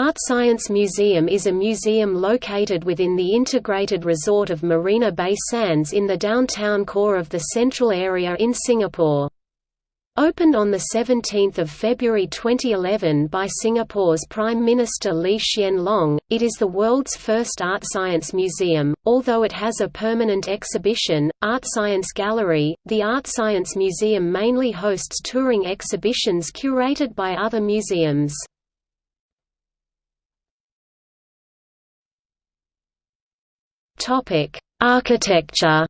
Art Science Museum is a museum located within the integrated resort of Marina Bay Sands in the downtown core of the central area in Singapore. Opened on 17 February 2011 by Singapore's Prime Minister Lee Hsien Loong, it is the world's first art science museum, although it has a permanent exhibition, Art Science Gallery. The Art Science Museum mainly hosts touring exhibitions curated by other museums. Topic: Architecture.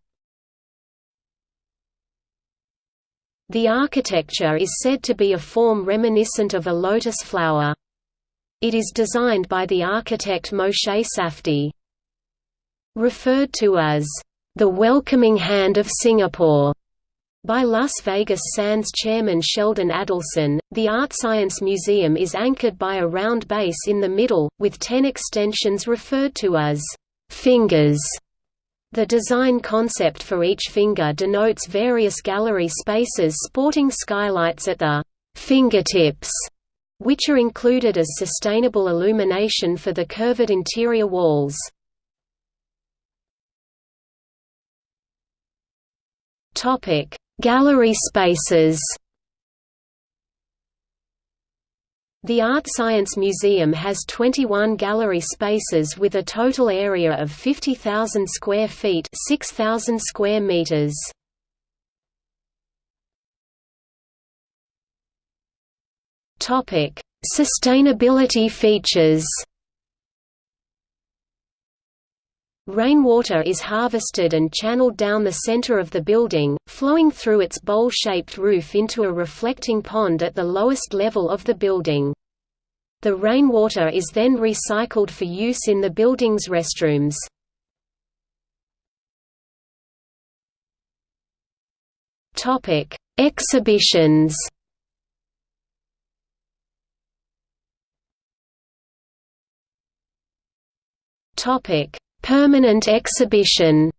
The architecture is said to be a form reminiscent of a lotus flower. It is designed by the architect Moshe Safdie. Referred to as, "...the welcoming hand of Singapore." By Las Vegas Sands chairman Sheldon Adelson, the Art Science Museum is anchored by a round base in the middle, with ten extensions referred to as Fingers. The design concept for each finger denotes various gallery spaces sporting skylights at the fingertips, which are included as sustainable illumination for the curved interior walls. Gallery spaces. The Art Science Museum has 21 gallery spaces with a total area of 50,000 square feet 6,000 square meters. Sustainability features Rainwater is harvested and channeled down the center of the building, flowing through its bowl-shaped roof into a reflecting pond at the lowest level of the building. The rainwater is then recycled for use in the building's restrooms. Exhibitions Topic Permanent exhibition.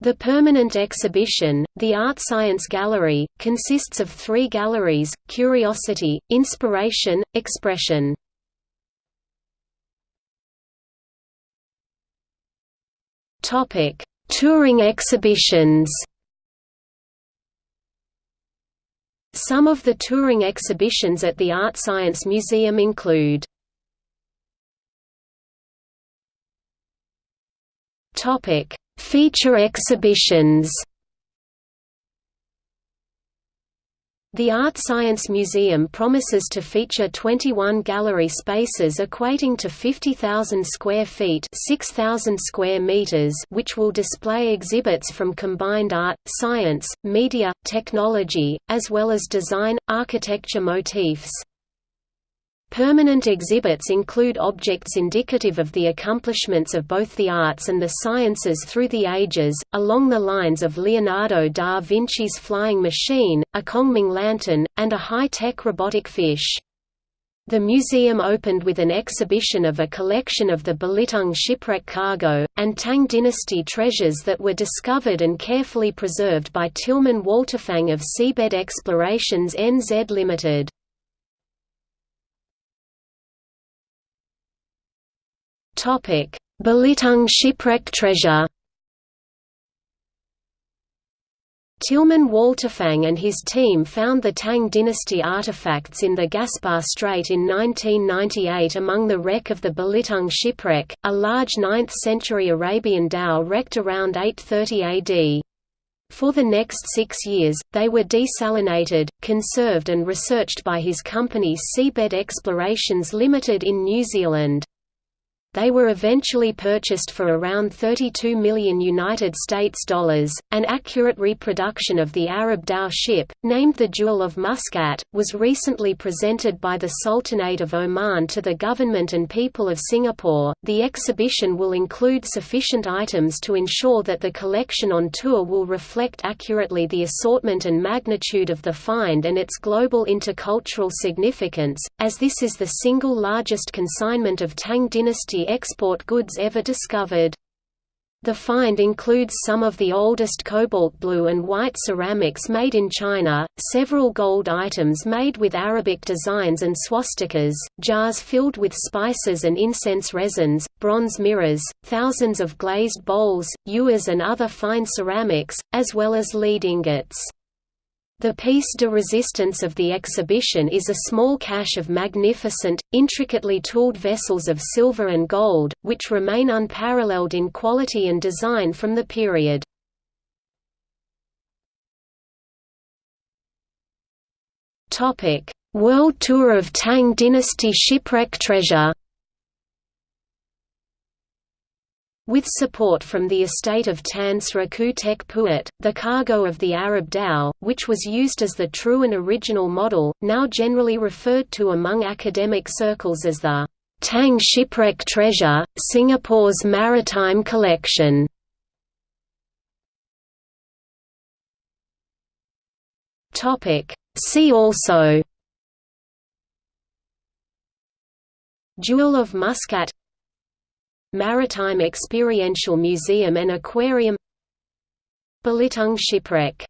The permanent exhibition, the Art Science Gallery, consists of three galleries, Curiosity, Inspiration, Expression. Touring exhibitions. Some of the touring exhibitions at the Art Science Museum include Topic: Feature exhibitions. The Art Science Museum promises to feature 21 gallery spaces equating to 50,000 square feet 6,000 square meters which will display exhibits from combined art, science, media, technology, as well as design, architecture motifs. Permanent exhibits include objects indicative of the accomplishments of both the arts and the sciences through the ages, along the lines of Leonardo da Vinci's flying machine, a Kongming lantern, and a high-tech robotic fish. The museum opened with an exhibition of a collection of the Belitung shipwreck cargo, and Tang dynasty treasures that were discovered and carefully preserved by Tilman Walterfang of Seabed Explorations NZ Limited. Topic: Belitung shipwreck treasure. Tilman Walterfang and his team found the Tang dynasty artifacts in the Gaspar Strait in 1998 among the wreck of the Belitung shipwreck, a large 9th-century Arabian dhow wrecked around 830 AD. For the next six years, they were desalinated, conserved and researched by his company Seabed Explorations Limited in New Zealand. They were eventually purchased for around 32 million United States dollars. An accurate reproduction of the Arab dhow ship, named the Jewel of Muscat, was recently presented by the Sultanate of Oman to the government and people of Singapore. The exhibition will include sufficient items to ensure that the collection on tour will reflect accurately the assortment and magnitude of the find and its global intercultural significance, as this is the single largest consignment of Tang dynasty export goods ever discovered. The find includes some of the oldest cobalt blue and white ceramics made in China, several gold items made with Arabic designs and swastikas, jars filled with spices and incense resins, bronze mirrors, thousands of glazed bowls, ewers and other fine ceramics, as well as lead ingots. The piece de resistance of the exhibition is a small cache of magnificent, intricately tooled vessels of silver and gold, which remain unparalleled in quality and design from the period. World Tour of Tang Dynasty shipwreck treasure With support from the estate of Tan Sri Khoo Teck Puat, the cargo of the Arab dhow, which was used as the true and original model, now generally referred to among academic circles as the Tang Shipwreck Treasure, Singapore's Maritime Collection. See also. Jewel of Muscat Maritime Experiential Museum and Aquarium. Belitung Shipwreck